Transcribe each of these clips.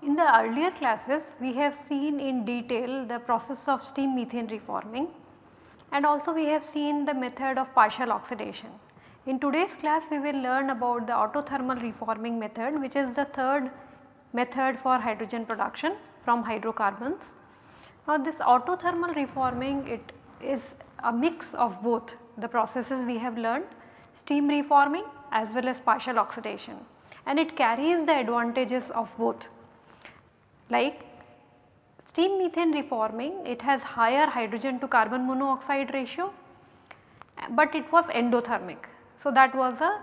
In the earlier classes we have seen in detail the process of steam methane reforming and also we have seen the method of partial oxidation. In today's class we will learn about the autothermal reforming method which is the third method for hydrogen production from hydrocarbons. Now this autothermal reforming it is a mix of both the processes we have learned steam reforming as well as partial oxidation and it carries the advantages of both like steam methane reforming it has higher hydrogen to carbon monoxide ratio but it was endothermic. So, that was a,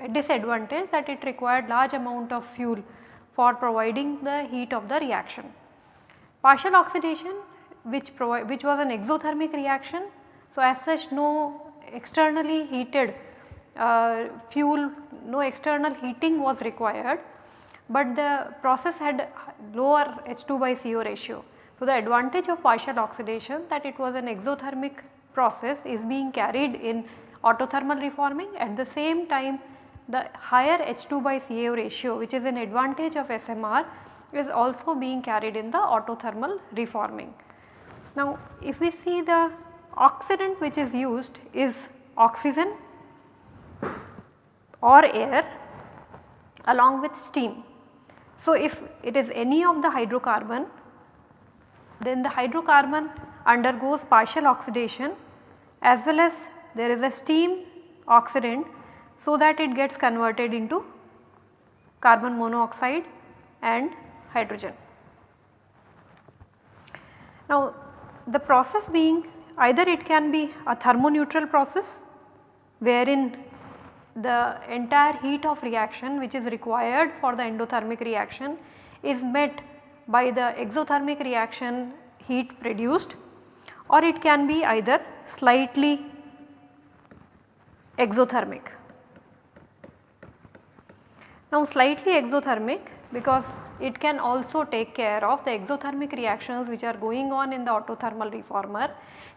a, disadvantage that it required large amount of fuel for providing the heat of the reaction. Partial oxidation which which was an exothermic reaction. So, as such no externally heated uh, fuel no external heating was required but the process had lower H2 by CO ratio. So, the advantage of partial oxidation that it was an exothermic process is being carried in autothermal reforming at the same time the higher H2 by CO ratio which is an advantage of SMR is also being carried in the autothermal reforming. Now, if we see the oxidant which is used is oxygen or air along with steam. So, if it is any of the hydrocarbon then the hydrocarbon undergoes partial oxidation as well as there is a steam oxidant so that it gets converted into carbon monoxide and hydrogen. Now the process being either it can be a thermoneutral process wherein the entire heat of reaction which is required for the endothermic reaction is met by the exothermic reaction heat produced or it can be either slightly exothermic. Now slightly exothermic because it can also take care of the exothermic reactions which are going on in the autothermal reformer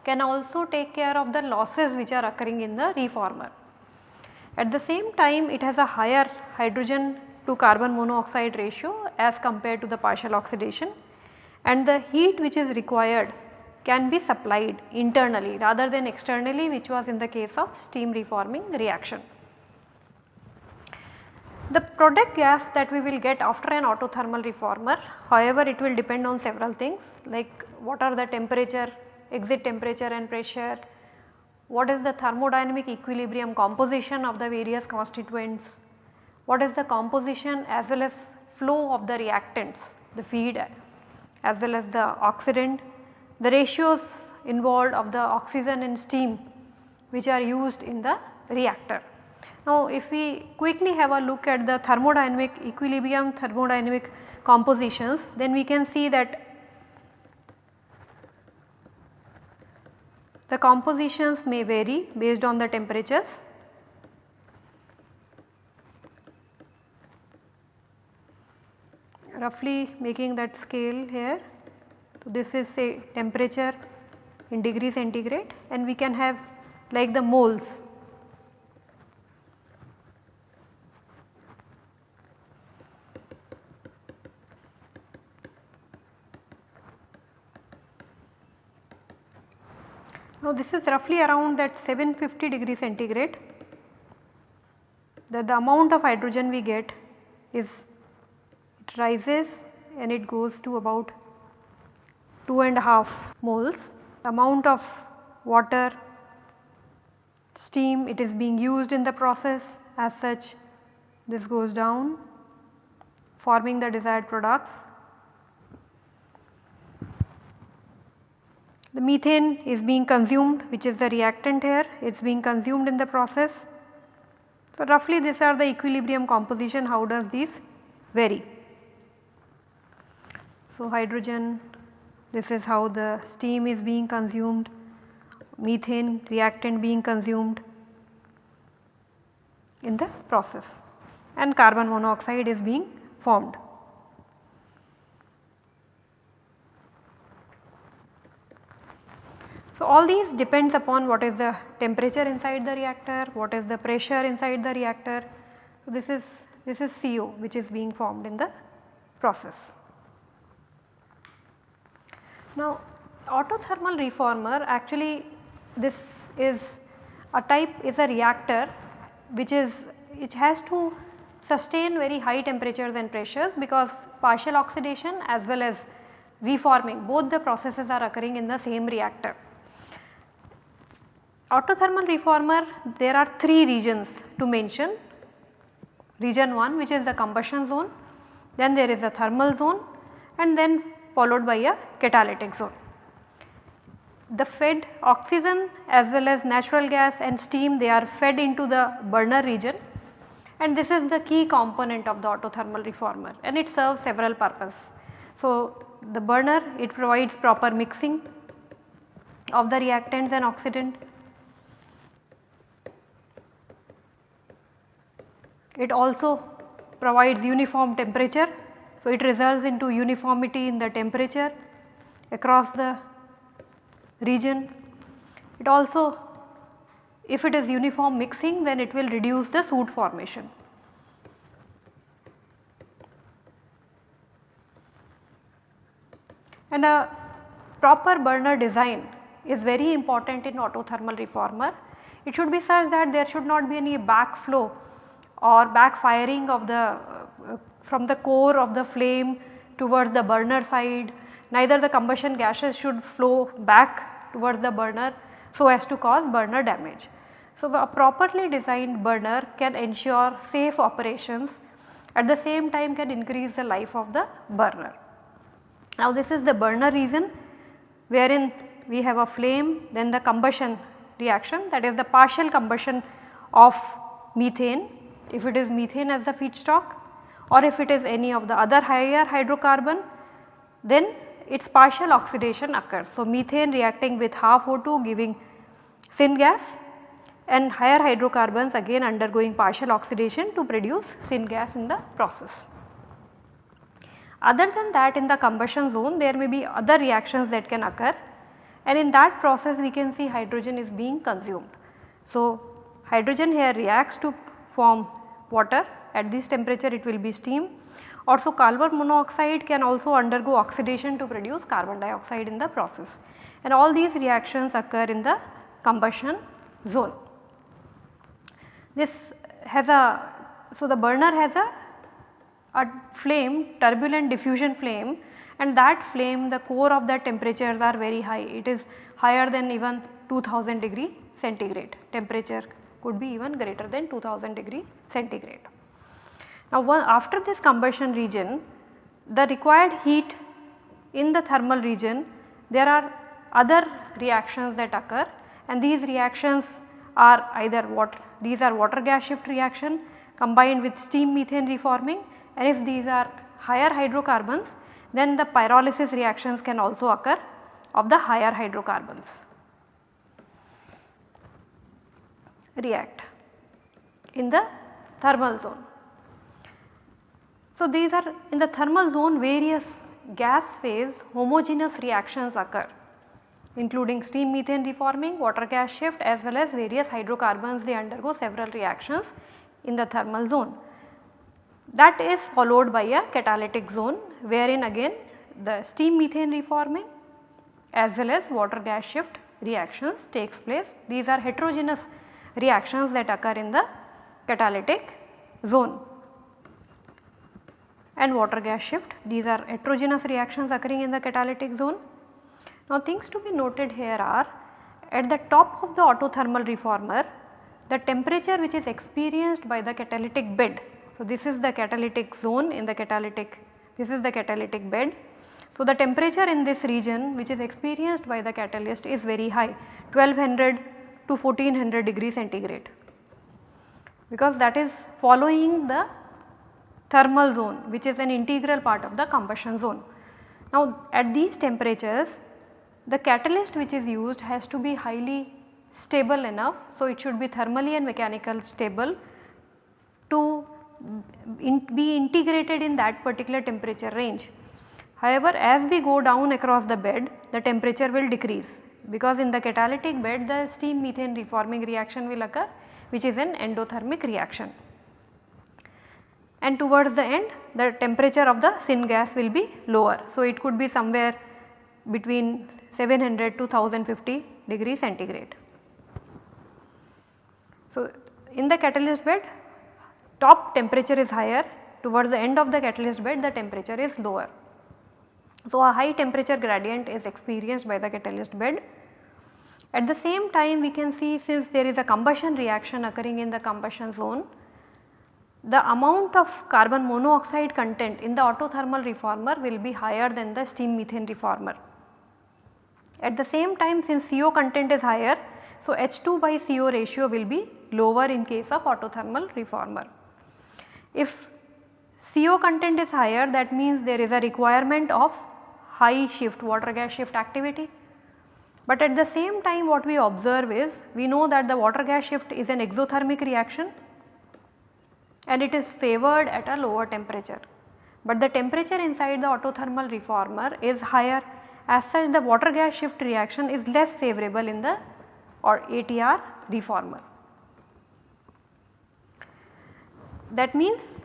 can also take care of the losses which are occurring in the reformer. At the same time it has a higher hydrogen to carbon monoxide ratio as compared to the partial oxidation and the heat which is required can be supplied internally rather than externally which was in the case of steam reforming reaction. The product gas that we will get after an autothermal reformer however it will depend on several things like what are the temperature, exit temperature and pressure, what is the thermodynamic equilibrium composition of the various constituents, what is the composition as well as flow of the reactants, the feed as well as the oxidant, the ratios involved of the oxygen and steam which are used in the reactor. Now if we quickly have a look at the thermodynamic equilibrium thermodynamic compositions then we can see that The compositions may vary based on the temperatures. Roughly making that scale here. This is say temperature in degree centigrade and we can have like the moles. Now this is roughly around that 750 degree centigrade. That the amount of hydrogen we get is it rises and it goes to about 2 and a half moles. The amount of water, steam it is being used in the process as such this goes down forming the desired products The methane is being consumed which is the reactant here it is being consumed in the process. So, roughly these are the equilibrium composition how does these vary. So, hydrogen this is how the steam is being consumed, methane reactant being consumed in the process and carbon monoxide is being formed. So, all these depends upon what is the temperature inside the reactor, what is the pressure inside the reactor. So, this is this is CO which is being formed in the process. Now, autothermal reformer actually this is a type is a reactor which is which has to sustain very high temperatures and pressures because partial oxidation as well as reforming both the processes are occurring in the same reactor. Autothermal reformer there are 3 regions to mention. Region 1 which is the combustion zone, then there is a thermal zone. And then followed by a catalytic zone. The fed oxygen as well as natural gas and steam they are fed into the burner region and this is the key component of the autothermal reformer and it serves several purpose. So, the burner it provides proper mixing of the reactants and oxidant It also provides uniform temperature. So, it results into uniformity in the temperature across the region. It also if it is uniform mixing then it will reduce the soot formation. And a proper burner design is very important in autothermal reformer. It should be such that there should not be any backflow or backfiring of the Uh, from the core of the flame towards the burner side neither the combustion gases should flow back towards the burner so as to cause burner damage. So, a properly designed burner can ensure safe operations at the same time can increase the life of the burner. Now, this is the burner region wherein we have a flame then the combustion reaction that is the partial combustion of methane if it is methane as the feedstock or if it is any of the other higher hydrocarbon then its partial oxidation occurs. So, methane reacting with half O2 giving syngas and higher hydrocarbons again undergoing partial oxidation to produce syngas in the process. Other than that in the combustion zone there may be other reactions that can occur and in that process we can see hydrogen is being consumed. So, hydrogen here reacts to form water at this temperature it will be steam. Also carbon monoxide can also undergo oxidation to produce carbon dioxide in the process and all these reactions occur in the combustion zone. This has a, so the burner has a, a flame turbulent diffusion flame and that flame the core of that temperatures are very high it is higher than even 2000 degree centigrade temperature could be even greater than 2000 degree centigrade. Now after this combustion region the required heat in the thermal region there are other reactions that occur and these reactions are either what these are water gas shift reaction combined with steam methane reforming and if these are higher hydrocarbons then the pyrolysis reactions can also occur of the higher hydrocarbons. react in the thermal zone. So, these are in the thermal zone various gas phase homogeneous reactions occur including steam methane reforming, water gas shift as well as various hydrocarbons they undergo several reactions in the thermal zone. That is followed by a catalytic zone wherein again the steam methane reforming as well as water gas shift reactions takes place. These are heterogeneous reactions that occur in the catalytic zone and water gas shift these are heterogeneous reactions occurring in the catalytic zone. Now things to be noted here are at the top of the autothermal reformer the temperature which is experienced by the catalytic bed. So this is the catalytic zone in the catalytic this is the catalytic bed. So the temperature in this region which is experienced by the catalyst is very high 1200 to 1400 degree centigrade because that is following the thermal zone which is an integral part of the combustion zone. Now at these temperatures the catalyst which is used has to be highly stable enough. So it should be thermally and mechanical stable to in be integrated in that particular temperature range. However, as we go down across the bed the temperature will decrease because in the catalytic bed the steam methane reforming reaction will occur which is an endothermic reaction. And towards the end the temperature of the syngas will be lower. So, it could be somewhere between 700 to 1050 degree centigrade. So, in the catalyst bed top temperature is higher towards the end of the catalyst bed the temperature is lower. So, a high temperature gradient is experienced by the catalyst bed. At the same time we can see since there is a combustion reaction occurring in the combustion zone, the amount of carbon monoxide content in the autothermal reformer will be higher than the steam methane reformer. At the same time since CO content is higher, so H2 by CO ratio will be lower in case of autothermal reformer. If CO content is higher that means there is a requirement of high shift water gas shift activity. But at the same time what we observe is we know that the water gas shift is an exothermic reaction and it is favored at a lower temperature. But the temperature inside the autothermal reformer is higher as such the water gas shift reaction is less favorable in the or ATR reformer. That means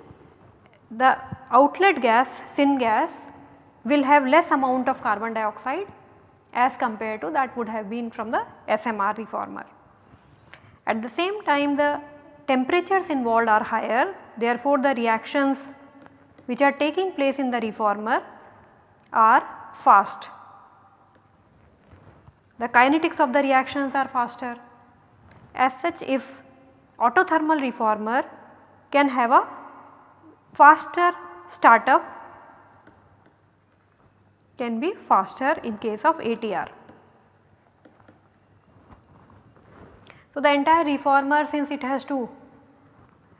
the outlet gas syngas will have less amount of carbon dioxide as compared to that would have been from the SMR reformer. At the same time the temperatures involved are higher therefore, the reactions which are taking place in the reformer are fast. The kinetics of the reactions are faster. As such if autothermal reformer can have a faster startup can be faster in case of ATR. So, the entire reformer since it has to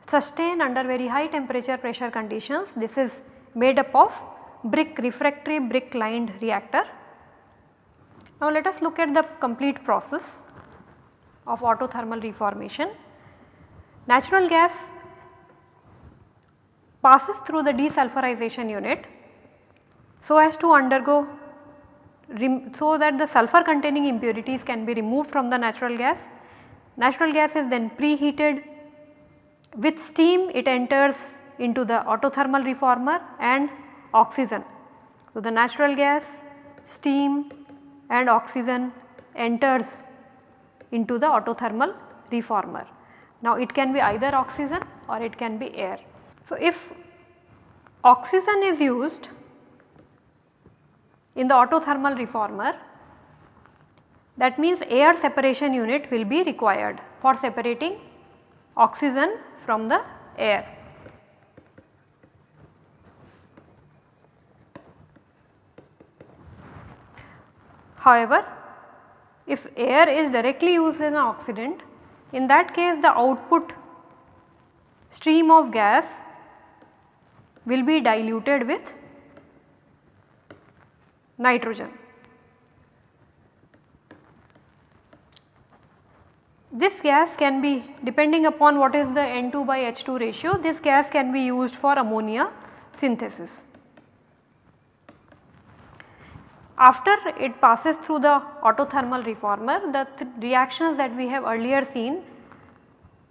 sustain under very high temperature pressure conditions this is made up of brick refractory brick lined reactor. Now, let us look at the complete process of autothermal reformation. Natural gas passes through the desulfurization unit so as to undergo so that the sulfur containing impurities can be removed from the natural gas. Natural gas is then preheated with steam it enters into the autothermal reformer and oxygen. So, the natural gas, steam and oxygen enters into the autothermal reformer. Now, it can be either oxygen or it can be air. So, if oxygen is used in the autothermal reformer that means air separation unit will be required for separating oxygen from the air. However, if air is directly used as an oxidant in that case the output stream of gas will be diluted with nitrogen. This gas can be depending upon what is the N2 by H2 ratio this gas can be used for ammonia synthesis. After it passes through the autothermal reformer the th reactions that we have earlier seen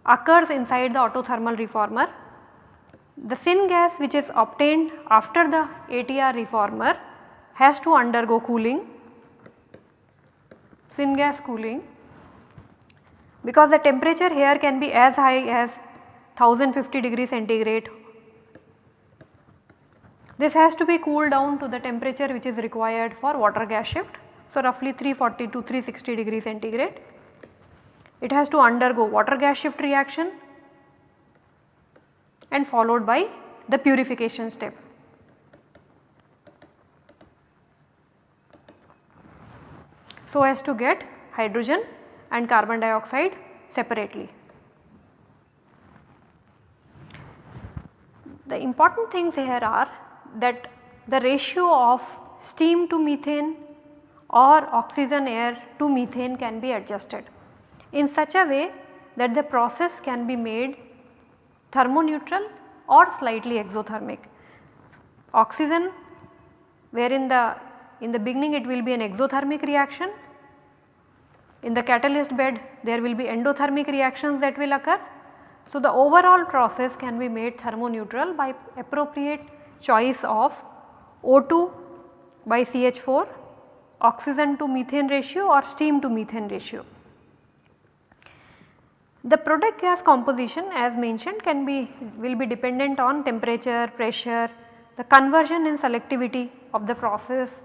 occurs inside the autothermal reformer. The syngas which is obtained after the ATR reformer has to undergo cooling, syngas cooling because the temperature here can be as high as 1050 degree centigrade this has to be cooled down to the temperature which is required for water gas shift. So, roughly 340 to 360 degree centigrade. It has to undergo water gas shift reaction and followed by the purification step. So, as to get hydrogen and carbon dioxide separately. The important things here are that the ratio of steam to methane or oxygen air to methane can be adjusted in such a way that the process can be made thermoneutral or slightly exothermic. Oxygen wherein the in the beginning it will be an exothermic reaction, in the catalyst bed there will be endothermic reactions that will occur. So, the overall process can be made thermoneutral by appropriate choice of O2 by CH4, oxygen to methane ratio or steam to methane ratio. The product gas composition as mentioned can be will be dependent on temperature, pressure, the conversion and selectivity of the process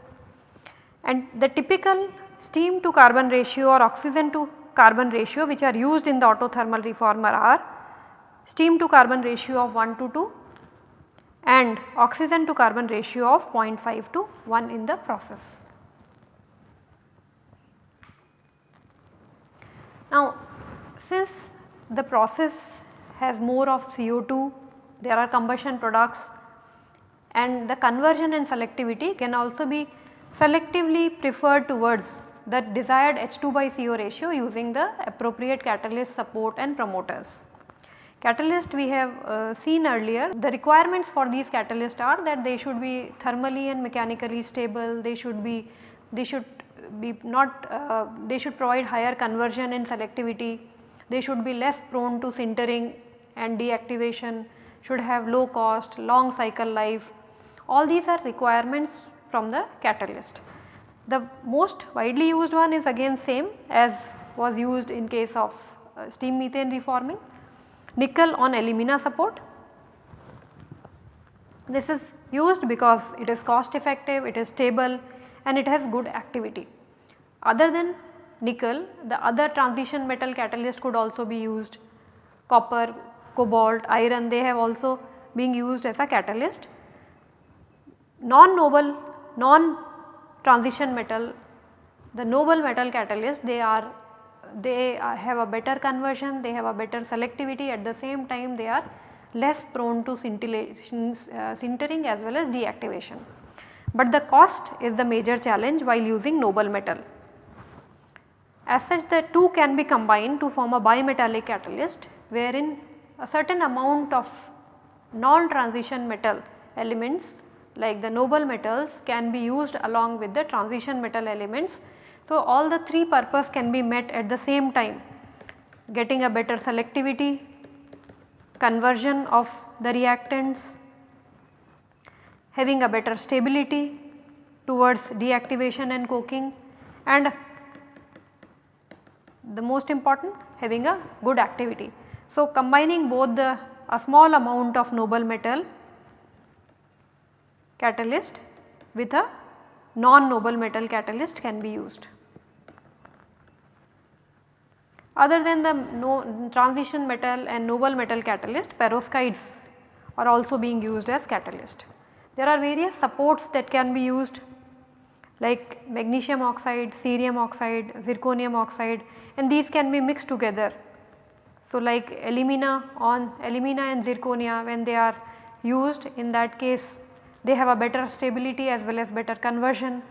and the typical steam to carbon ratio or oxygen to carbon ratio which are used in the autothermal reformer are steam to carbon ratio of 1 to 2 and oxygen to carbon ratio of 0.5 to 1 in the process. Now since the process has more of CO2, there are combustion products and the conversion and selectivity can also be selectively preferred towards the desired H2 by CO ratio using the appropriate catalyst support and promoters. Catalyst we have uh, seen earlier the requirements for these catalysts are that they should be thermally and mechanically stable, they should be they should be not uh, they should provide higher conversion and selectivity, they should be less prone to sintering and deactivation, should have low cost, long cycle life. All these are requirements from the catalyst. The most widely used one is again same as was used in case of uh, steam methane reforming nickel on alumina support. This is used because it is cost effective, it is stable and it has good activity. Other than nickel the other transition metal catalyst could also be used copper, cobalt, iron they have also being used as a catalyst. Non-noble, non-transition metal, the noble metal catalyst they are they uh, have a better conversion, they have a better selectivity at the same time they are less prone to uh, sintering as well as deactivation. But the cost is the major challenge while using noble metal. As such the two can be combined to form a bimetallic catalyst wherein a certain amount of non-transition metal elements like the noble metals can be used along with the transition metal elements so, all the three purpose can be met at the same time getting a better selectivity, conversion of the reactants, having a better stability towards deactivation and coking and the most important having a good activity. So, combining both the a small amount of noble metal catalyst with a non-noble metal catalyst can be used. Other than the no transition metal and noble metal catalyst perovskites are also being used as catalyst. There are various supports that can be used like magnesium oxide, cerium oxide, zirconium oxide and these can be mixed together. So, like alumina on alumina and zirconia when they are used in that case they have a better stability as well as better conversion.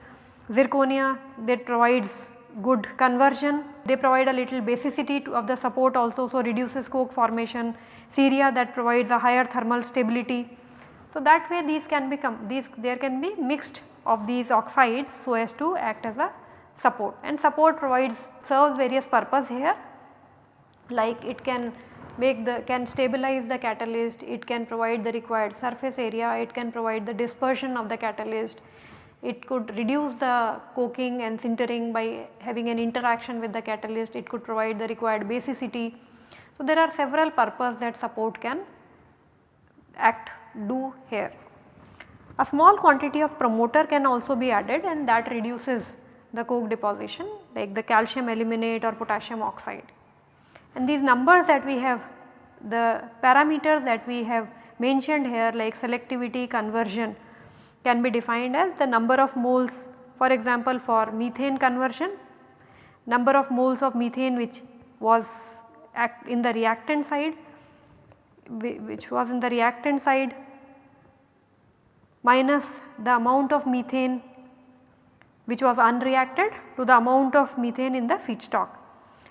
Zirconia that provides good conversion, they provide a little basicity of the support also so reduces coke formation, ceria that provides a higher thermal stability. So, that way these can become these there can be mixed of these oxides so as to act as a support and support provides serves various purpose here like it can make the can stabilize the catalyst, it can provide the required surface area, it can provide the dispersion of the catalyst, it could reduce the coking and sintering by having an interaction with the catalyst, it could provide the required basicity. So, there are several purposes that support can act do here. A small quantity of promoter can also be added and that reduces the coke deposition like the calcium aluminate or potassium oxide. And these numbers that we have the parameters that we have mentioned here like selectivity, conversion can be defined as the number of moles for example for methane conversion number of moles of methane which was in the reactant side which was in the reactant side minus the amount of methane which was unreacted to the amount of methane in the feedstock.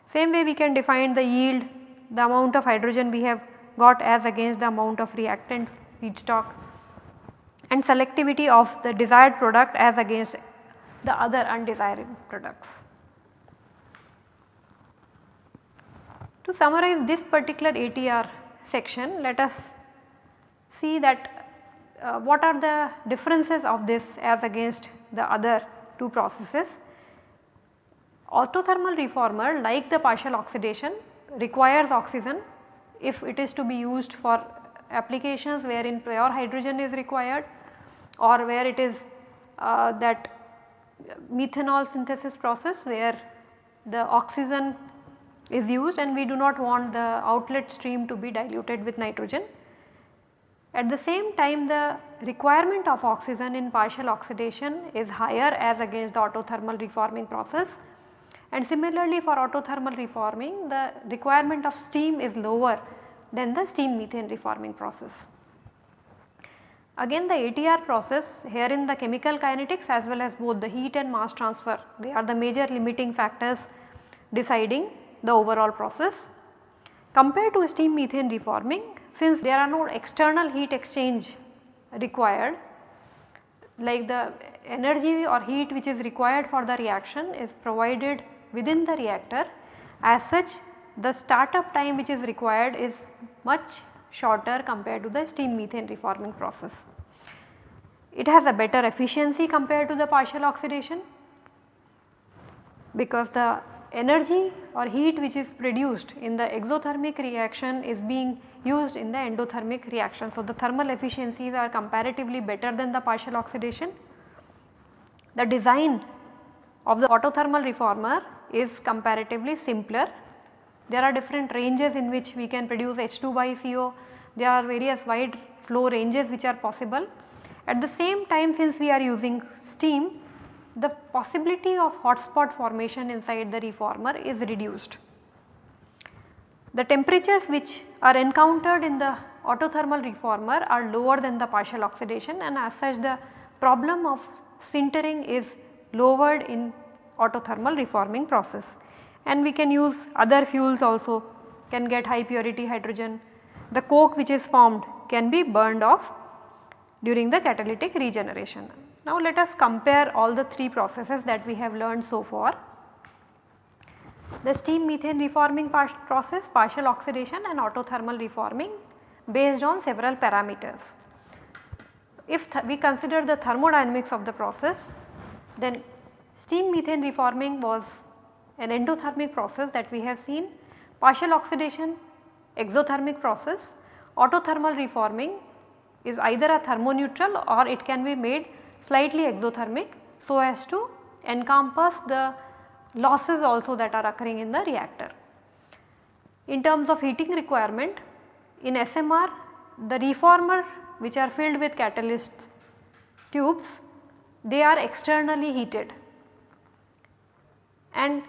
Same way we can define the yield, the amount of hydrogen we have got as against the amount of reactant feedstock and selectivity of the desired product as against the other undesired products. To summarize this particular ATR section let us see that uh, what are the differences of this as against the other two processes. Autothermal reformer like the partial oxidation requires oxygen if it is to be used for applications wherein pure hydrogen is required or where it is uh, that methanol synthesis process where the oxygen is used and we do not want the outlet stream to be diluted with nitrogen. At the same time the requirement of oxygen in partial oxidation is higher as against the autothermal reforming process and similarly for autothermal reforming the requirement of steam is lower than the steam methane reforming process. Again the ATR process here in the chemical kinetics as well as both the heat and mass transfer they are the major limiting factors deciding the overall process. Compared to steam methane reforming since there are no external heat exchange required like the energy or heat which is required for the reaction is provided within the reactor as such the startup time which is required is much shorter compared to the steam methane reforming process. It has a better efficiency compared to the partial oxidation because the energy or heat which is produced in the exothermic reaction is being used in the endothermic reaction. So, the thermal efficiencies are comparatively better than the partial oxidation. The design of the autothermal reformer is comparatively simpler. There are different ranges in which we can produce H2 by CO, there are various wide flow ranges which are possible. At the same time since we are using steam, the possibility of hotspot formation inside the reformer is reduced. The temperatures which are encountered in the autothermal reformer are lower than the partial oxidation and as such the problem of sintering is lowered in autothermal reforming process. And we can use other fuels also can get high purity hydrogen. The coke which is formed can be burned off during the catalytic regeneration. Now let us compare all the 3 processes that we have learned so far. The steam methane reforming process, partial oxidation and autothermal reforming based on several parameters. If we consider the thermodynamics of the process then steam methane reforming was an endothermic process that we have seen, partial oxidation exothermic process, autothermal reforming is either a thermoneutral or it can be made slightly exothermic so as to encompass the losses also that are occurring in the reactor. In terms of heating requirement in SMR the reformer which are filled with catalyst tubes they are externally heated and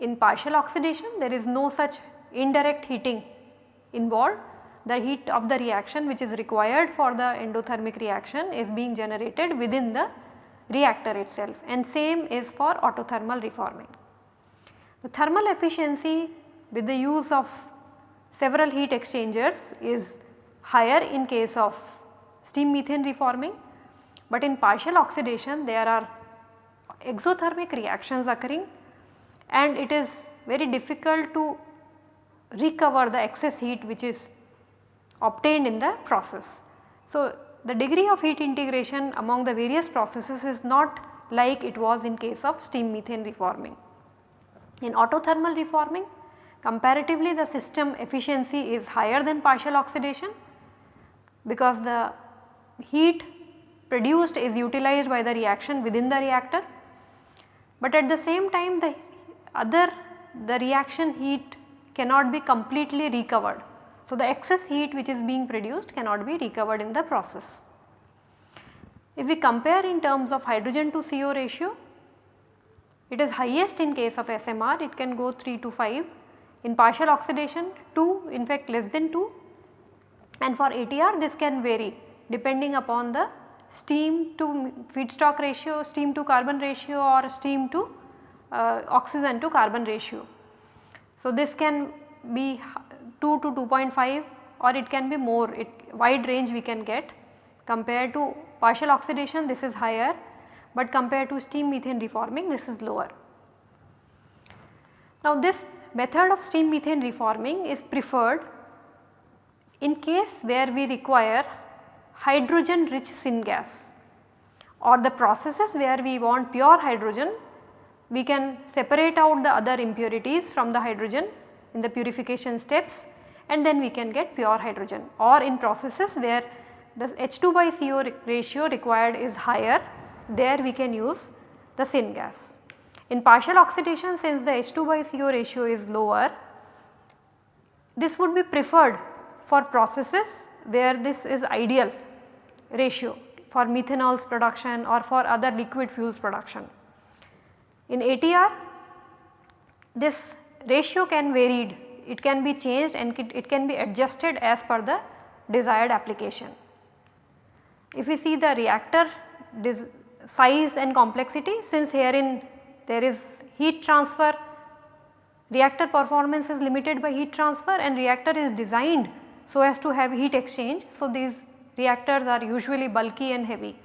in partial oxidation there is no such indirect heating involved. The heat of the reaction which is required for the endothermic reaction is being generated within the reactor itself. And same is for autothermal reforming. The thermal efficiency with the use of several heat exchangers is higher in case of steam methane reforming, but in partial oxidation there are exothermic reactions occurring and it is very difficult to recover the excess heat which is obtained in the process. So, the degree of heat integration among the various processes is not like it was in case of steam methane reforming. In autothermal reforming comparatively the system efficiency is higher than partial oxidation because the heat produced is utilized by the reaction within the reactor. But at the same time the other the reaction heat cannot be completely recovered. So, the excess heat which is being produced cannot be recovered in the process. If we compare in terms of hydrogen to CO ratio, it is highest in case of SMR it can go 3 to 5, in partial oxidation 2 in fact less than 2 and for ATR this can vary depending upon the steam to feedstock ratio, steam to carbon ratio or steam to uh, oxygen to carbon ratio. So, this can be 2 to 2.5 or it can be more it wide range we can get compared to partial oxidation this is higher but compared to steam methane reforming this is lower. Now this method of steam methane reforming is preferred in case where we require hydrogen rich syngas or the processes where we want pure hydrogen we can separate out the other impurities from the hydrogen in the purification steps and then we can get pure hydrogen or in processes where the H2 by CO ratio required is higher there we can use the syngas. In partial oxidation since the H2 by CO ratio is lower this would be preferred for processes where this is ideal ratio for methanols production or for other liquid fuels production. In ATR this ratio can varied, it can be changed and it can be adjusted as per the desired application. If we see the reactor size and complexity since herein there is heat transfer, reactor performance is limited by heat transfer and reactor is designed so as to have heat exchange. So, these reactors are usually bulky and heavy.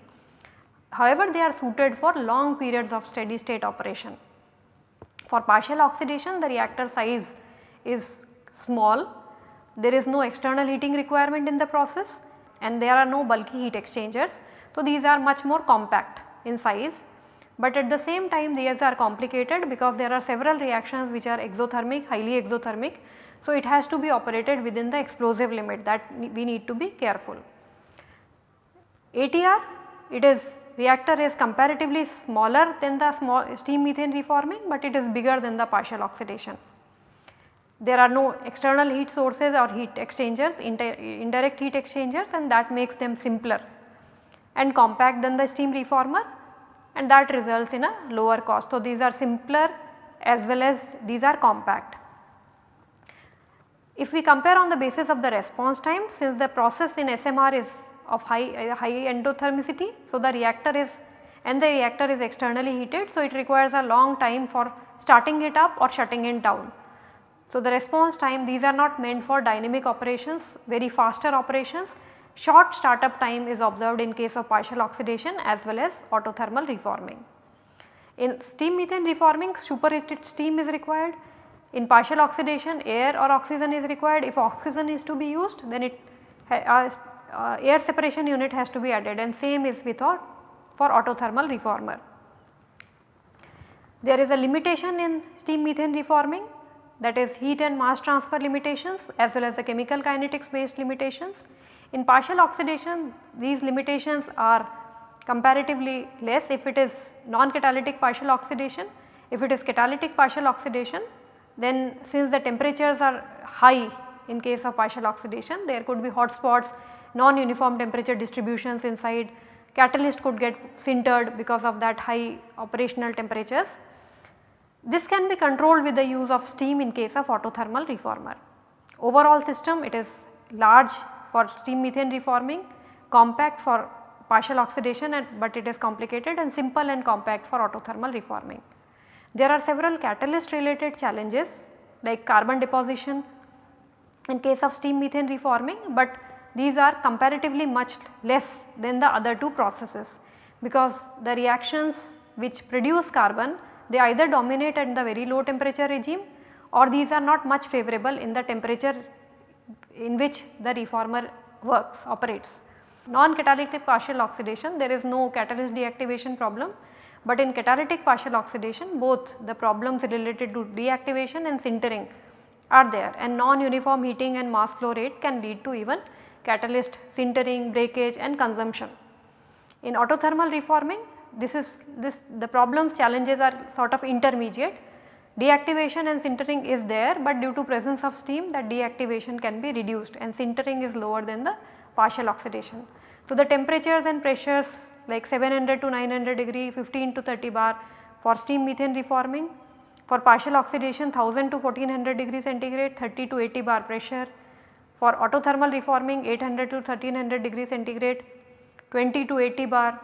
However, they are suited for long periods of steady state operation. For partial oxidation the reactor size is small, there is no external heating requirement in the process and there are no bulky heat exchangers. So, these are much more compact in size, but at the same time these are complicated because there are several reactions which are exothermic, highly exothermic. So, it has to be operated within the explosive limit that we need to be careful. ATR it is reactor is comparatively smaller than the small steam methane reforming, but it is bigger than the partial oxidation. There are no external heat sources or heat exchangers, indirect heat exchangers and that makes them simpler and compact than the steam reformer and that results in a lower cost. So, these are simpler as well as these are compact. If we compare on the basis of the response time since the process in SMR is of high, uh, high endothermicity. So, the reactor is and the reactor is externally heated. So, it requires a long time for starting it up or shutting it down. So, the response time these are not meant for dynamic operations very faster operations short startup time is observed in case of partial oxidation as well as autothermal reforming. In steam methane reforming superheated steam is required in partial oxidation air or oxygen is required if oxygen is to be used then it uh, uh, air separation unit has to be added and same is with for autothermal reformer. There is a limitation in steam methane reforming that is heat and mass transfer limitations as well as the chemical kinetics based limitations. In partial oxidation these limitations are comparatively less if it is non-catalytic partial oxidation. If it is catalytic partial oxidation then since the temperatures are high in case of partial oxidation there could be hot spots non-uniform temperature distributions inside, catalyst could get sintered because of that high operational temperatures. This can be controlled with the use of steam in case of autothermal reformer. Overall system it is large for steam methane reforming, compact for partial oxidation and, but it is complicated and simple and compact for autothermal reforming. There are several catalyst related challenges like carbon deposition in case of steam methane reforming, but these are comparatively much less than the other two processes because the reactions which produce carbon they either dominate at the very low temperature regime or these are not much favorable in the temperature in which the reformer works operates. Non-catalytic partial oxidation there is no catalyst deactivation problem, but in catalytic partial oxidation both the problems related to deactivation and sintering are there and non-uniform heating and mass flow rate can lead to even catalyst, sintering, breakage and consumption. In autothermal reforming this is this the problems challenges are sort of intermediate. Deactivation and sintering is there but due to presence of steam that deactivation can be reduced and sintering is lower than the partial oxidation. So, the temperatures and pressures like 700 to 900 degree 15 to 30 bar for steam methane reforming for partial oxidation 1000 to 1400 degree centigrade 30 to 80 bar pressure for autothermal reforming 800 to 1300 degree centigrade 20 to 80 bar.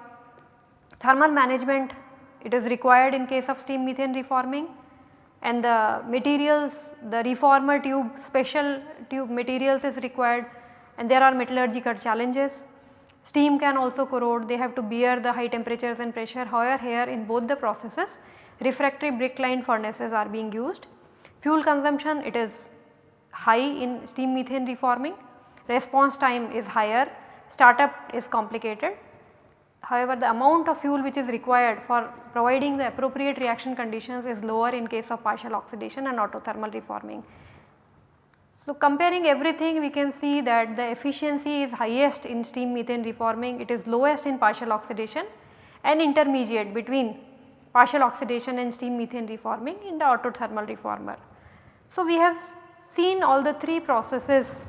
Thermal management it is required in case of steam methane reforming and the materials the reformer tube special tube materials is required and there are metallurgical challenges. Steam can also corrode they have to bear the high temperatures and pressure however here in both the processes refractory brick lined furnaces are being used. Fuel consumption it is high in steam methane reforming, response time is higher, startup is complicated. However, the amount of fuel which is required for providing the appropriate reaction conditions is lower in case of partial oxidation and autothermal reforming. So, comparing everything we can see that the efficiency is highest in steam methane reforming, it is lowest in partial oxidation and intermediate between partial oxidation and steam methane reforming in the autothermal reformer. So, we have seen all the 3 processes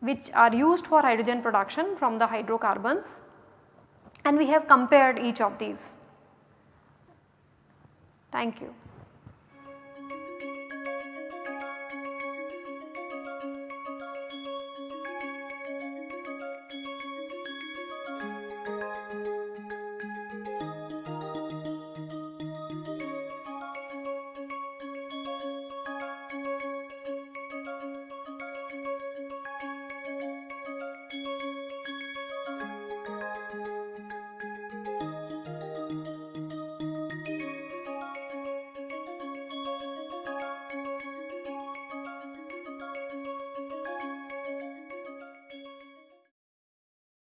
which are used for hydrogen production from the hydrocarbons and we have compared each of these. Thank you.